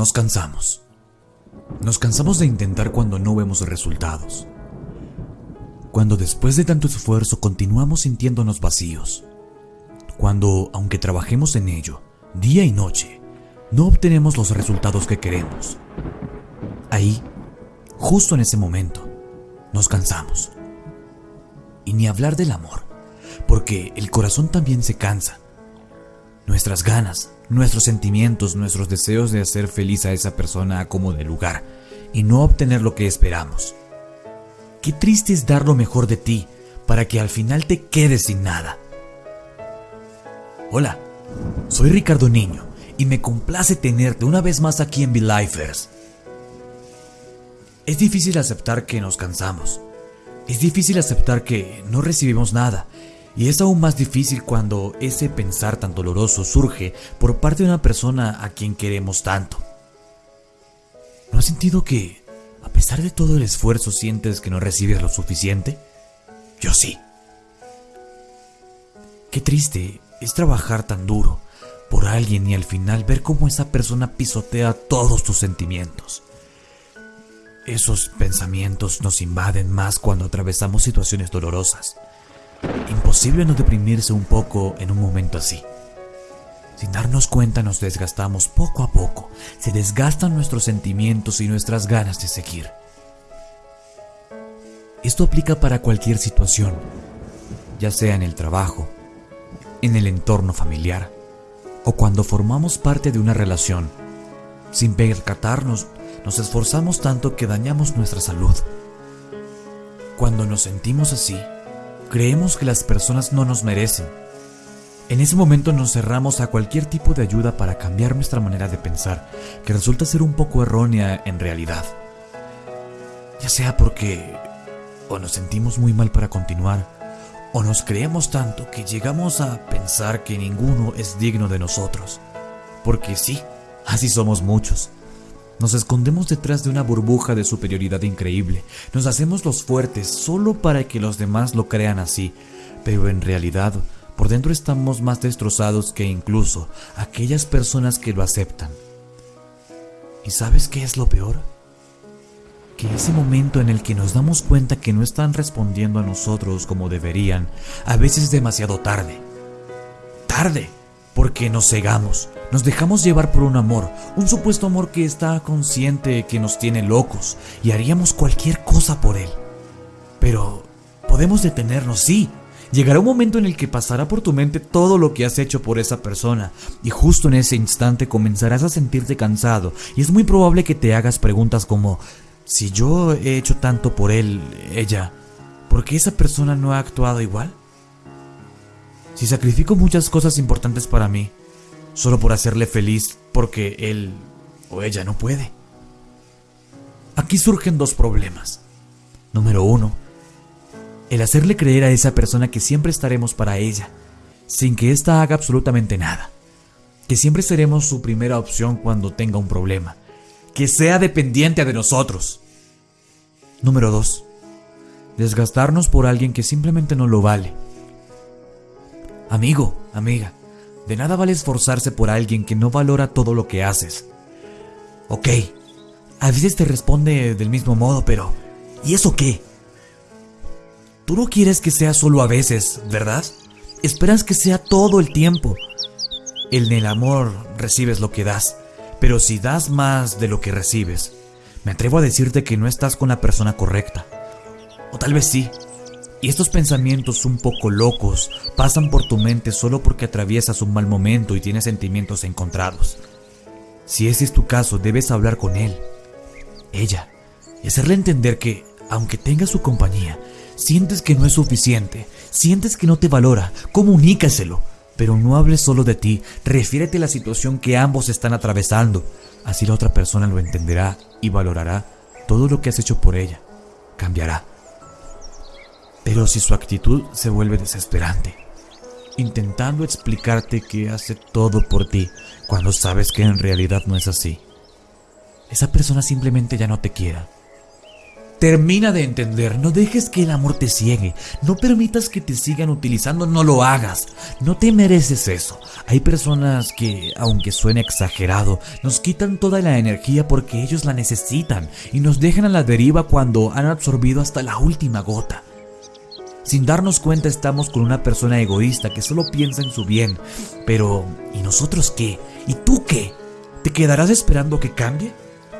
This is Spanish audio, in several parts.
Nos cansamos. Nos cansamos de intentar cuando no vemos resultados. Cuando después de tanto esfuerzo continuamos sintiéndonos vacíos. Cuando, aunque trabajemos en ello, día y noche, no obtenemos los resultados que queremos. Ahí, justo en ese momento, nos cansamos. Y ni hablar del amor, porque el corazón también se cansa. Nuestras ganas, nuestros sentimientos, nuestros deseos de hacer feliz a esa persona como de lugar y no obtener lo que esperamos. Qué triste es dar lo mejor de ti para que al final te quedes sin nada. Hola, soy Ricardo Niño y me complace tenerte una vez más aquí en Lifers. Es difícil aceptar que nos cansamos. Es difícil aceptar que no recibimos nada. Y es aún más difícil cuando ese pensar tan doloroso surge por parte de una persona a quien queremos tanto. ¿No has sentido que, a pesar de todo el esfuerzo, sientes que no recibes lo suficiente? Yo sí. Qué triste es trabajar tan duro por alguien y al final ver cómo esa persona pisotea todos tus sentimientos. Esos pensamientos nos invaden más cuando atravesamos situaciones dolorosas. Imposible no deprimirse un poco en un momento así. Sin darnos cuenta nos desgastamos poco a poco, se desgastan nuestros sentimientos y nuestras ganas de seguir. Esto aplica para cualquier situación, ya sea en el trabajo, en el entorno familiar o cuando formamos parte de una relación. Sin percatarnos, nos esforzamos tanto que dañamos nuestra salud. Cuando nos sentimos así, creemos que las personas no nos merecen. En ese momento nos cerramos a cualquier tipo de ayuda para cambiar nuestra manera de pensar, que resulta ser un poco errónea en realidad. Ya sea porque o nos sentimos muy mal para continuar, o nos creemos tanto que llegamos a pensar que ninguno es digno de nosotros. Porque sí, así somos muchos. Nos escondemos detrás de una burbuja de superioridad increíble. Nos hacemos los fuertes solo para que los demás lo crean así. Pero en realidad, por dentro estamos más destrozados que incluso aquellas personas que lo aceptan. ¿Y sabes qué es lo peor? que ese momento en el que nos damos cuenta que no están respondiendo a nosotros como deberían, a veces es demasiado tarde. Tarde, porque nos cegamos, nos dejamos llevar por un amor, un supuesto amor que está consciente que nos tiene locos y haríamos cualquier cosa por él. Pero podemos detenernos, sí. Llegará un momento en el que pasará por tu mente todo lo que has hecho por esa persona y justo en ese instante comenzarás a sentirte cansado y es muy probable que te hagas preguntas como si yo he hecho tanto por él, ella, ¿por qué esa persona no ha actuado igual? Si sacrifico muchas cosas importantes para mí, solo por hacerle feliz porque él o ella no puede. Aquí surgen dos problemas. Número uno, el hacerle creer a esa persona que siempre estaremos para ella, sin que ésta haga absolutamente nada. Que siempre seremos su primera opción cuando tenga un problema que sea dependiente de nosotros. Número 2. Desgastarnos por alguien que simplemente no lo vale. Amigo, amiga, de nada vale esforzarse por alguien que no valora todo lo que haces. Ok, a veces te responde del mismo modo, pero ¿y eso qué? Tú no quieres que sea solo a veces, ¿verdad? Esperas que sea todo el tiempo. En el amor recibes lo que das. Pero si das más de lo que recibes, me atrevo a decirte que no estás con la persona correcta. O tal vez sí. Y estos pensamientos un poco locos pasan por tu mente solo porque atraviesas un mal momento y tienes sentimientos encontrados. Si ese es tu caso, debes hablar con él, ella, y hacerle entender que, aunque tenga su compañía, sientes que no es suficiente, sientes que no te valora, comunícaselo. Pero no hables solo de ti, refiérete a la situación que ambos están atravesando. Así la otra persona lo entenderá y valorará todo lo que has hecho por ella. Cambiará. Pero si su actitud se vuelve desesperante, intentando explicarte que hace todo por ti cuando sabes que en realidad no es así, esa persona simplemente ya no te quiera. Termina de entender, no dejes que el amor te ciegue, no permitas que te sigan utilizando, no lo hagas, no te mereces eso. Hay personas que, aunque suene exagerado, nos quitan toda la energía porque ellos la necesitan y nos dejan a la deriva cuando han absorbido hasta la última gota. Sin darnos cuenta estamos con una persona egoísta que solo piensa en su bien. Pero, ¿y nosotros qué? ¿Y tú qué? ¿Te quedarás esperando que cambie?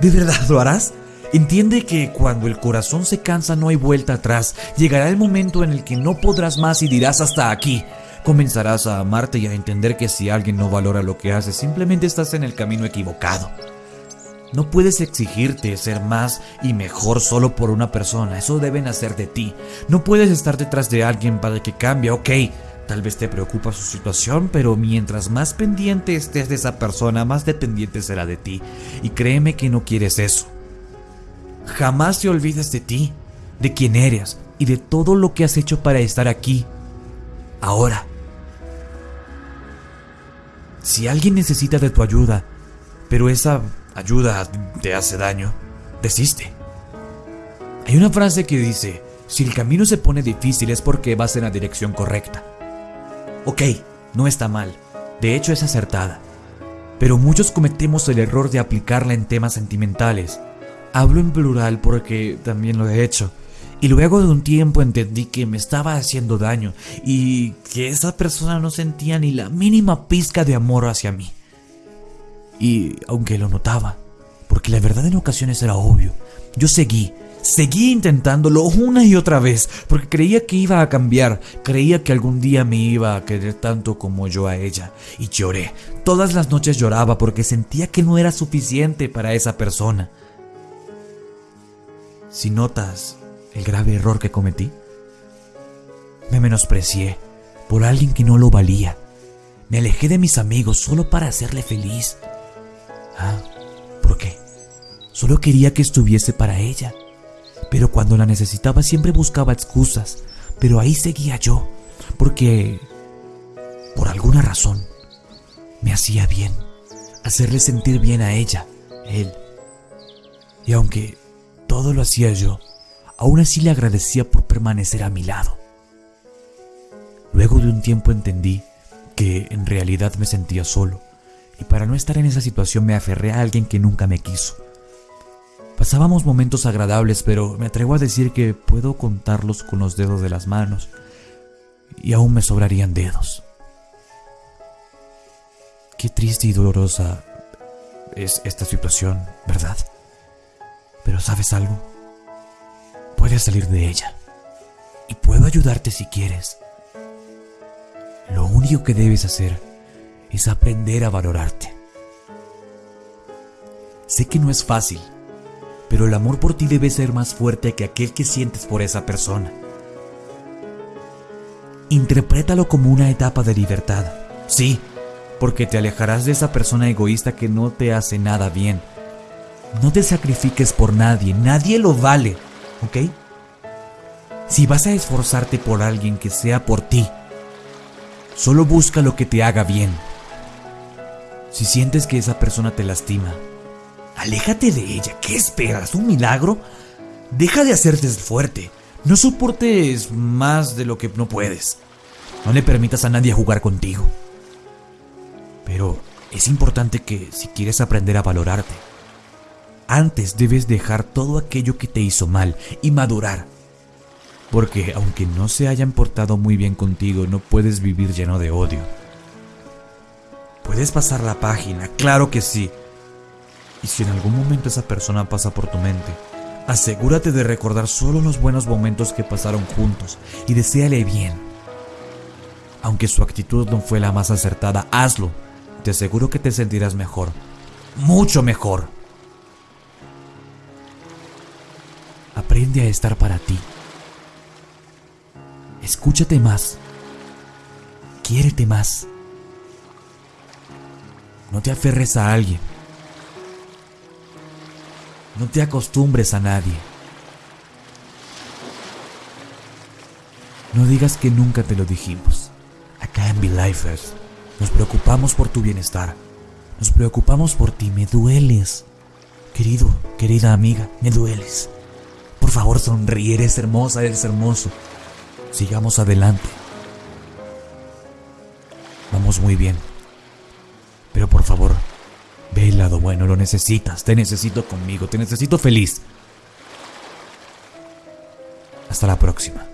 ¿De verdad lo harás? Entiende que cuando el corazón se cansa no hay vuelta atrás. Llegará el momento en el que no podrás más y dirás hasta aquí. Comenzarás a amarte y a entender que si alguien no valora lo que haces, simplemente estás en el camino equivocado. No puedes exigirte ser más y mejor solo por una persona, eso debe nacer de ti. No puedes estar detrás de alguien para que cambie, ok, tal vez te preocupa su situación, pero mientras más pendiente estés de esa persona, más dependiente será de ti. Y créeme que no quieres eso. Jamás te olvides de ti, de quién eres y de todo lo que has hecho para estar aquí. Ahora. Si alguien necesita de tu ayuda, pero esa ayuda te hace daño, desiste. Hay una frase que dice, si el camino se pone difícil es porque vas en la dirección correcta. Ok, no está mal, de hecho es acertada, pero muchos cometemos el error de aplicarla en temas sentimentales Hablo en plural porque también lo he hecho. Y luego de un tiempo entendí que me estaba haciendo daño y que esa persona no sentía ni la mínima pizca de amor hacia mí. Y aunque lo notaba, porque la verdad en ocasiones era obvio, yo seguí, seguí intentándolo una y otra vez, porque creía que iba a cambiar, creía que algún día me iba a querer tanto como yo a ella. Y lloré, todas las noches lloraba porque sentía que no era suficiente para esa persona. Si notas el grave error que cometí, me menosprecié por alguien que no lo valía. Me alejé de mis amigos solo para hacerle feliz. Ah, ¿por qué? Solo quería que estuviese para ella. Pero cuando la necesitaba siempre buscaba excusas. Pero ahí seguía yo, porque, por alguna razón, me hacía bien. Hacerle sentir bien a ella, él. Y aunque todo lo hacía yo. Aún así le agradecía por permanecer a mi lado. Luego de un tiempo entendí que en realidad me sentía solo y para no estar en esa situación me aferré a alguien que nunca me quiso. Pasábamos momentos agradables, pero me atrevo a decir que puedo contarlos con los dedos de las manos y aún me sobrarían dedos. Qué triste y dolorosa es esta situación, ¿verdad? Pero ¿sabes algo? Puedes salir de ella. Y puedo ayudarte si quieres. Lo único que debes hacer es aprender a valorarte. Sé que no es fácil, pero el amor por ti debe ser más fuerte que aquel que sientes por esa persona. Interprétalo como una etapa de libertad. Sí, porque te alejarás de esa persona egoísta que no te hace nada bien no te sacrifiques por nadie, nadie lo vale, ¿ok? Si vas a esforzarte por alguien que sea por ti, solo busca lo que te haga bien. Si sientes que esa persona te lastima, aléjate de ella. ¿Qué esperas? ¿Un milagro? Deja de hacerte fuerte. No soportes más de lo que no puedes. No le permitas a nadie jugar contigo. Pero es importante que si quieres aprender a valorarte, antes debes dejar todo aquello que te hizo mal y madurar. Porque aunque no se hayan portado muy bien contigo, no puedes vivir lleno de odio. Puedes pasar la página, claro que sí. Y si en algún momento esa persona pasa por tu mente, asegúrate de recordar solo los buenos momentos que pasaron juntos y deséale bien. Aunque su actitud no fue la más acertada, hazlo. Te aseguro que te sentirás mejor. Mucho mejor. Aprende a estar para ti. Escúchate más. Quiérete más. No te aferres a alguien. No te acostumbres a nadie. No digas que nunca te lo dijimos. Acá en Lifers nos preocupamos por tu bienestar. Nos preocupamos por ti. Me dueles. Querido, querida amiga, me dueles. Por favor, sonríe, eres hermosa, eres hermoso. Sigamos adelante. Vamos muy bien. Pero por favor, ve el lado bueno, lo necesitas, te necesito conmigo, te necesito feliz. Hasta la próxima.